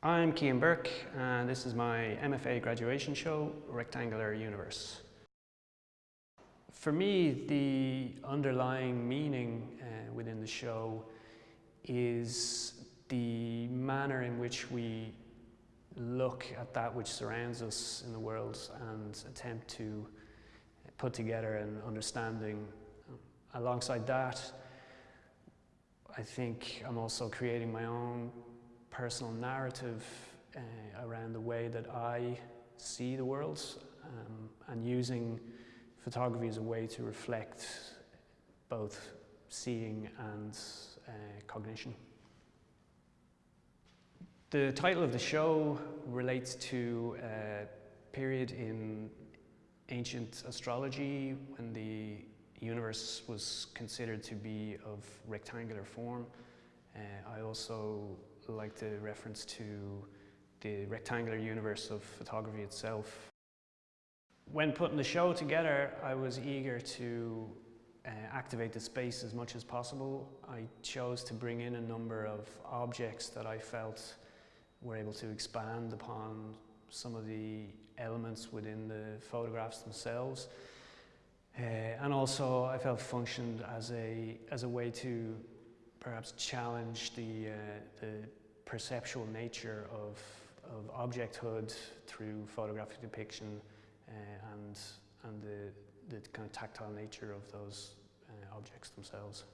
I'm Cian Burke and this is my MFA graduation show, Rectangular Universe. For me, the underlying meaning uh, within the show is the manner in which we look at that which surrounds us in the world and attempt to put together an understanding. Alongside that, I think I'm also creating my own personal narrative uh, around the way that I see the world um, and using photography as a way to reflect both seeing and uh, cognition. The title of the show relates to a period in ancient astrology when the universe was considered to be of rectangular form. Uh, I also like the reference to the rectangular universe of photography itself. When putting the show together, I was eager to uh, activate the space as much as possible. I chose to bring in a number of objects that I felt were able to expand upon some of the elements within the photographs themselves. Uh, and also I felt functioned as a, as a way to perhaps challenge the, uh, the perceptual nature of, of objecthood through photographic depiction uh, and, and the, the kind of tactile nature of those uh, objects themselves.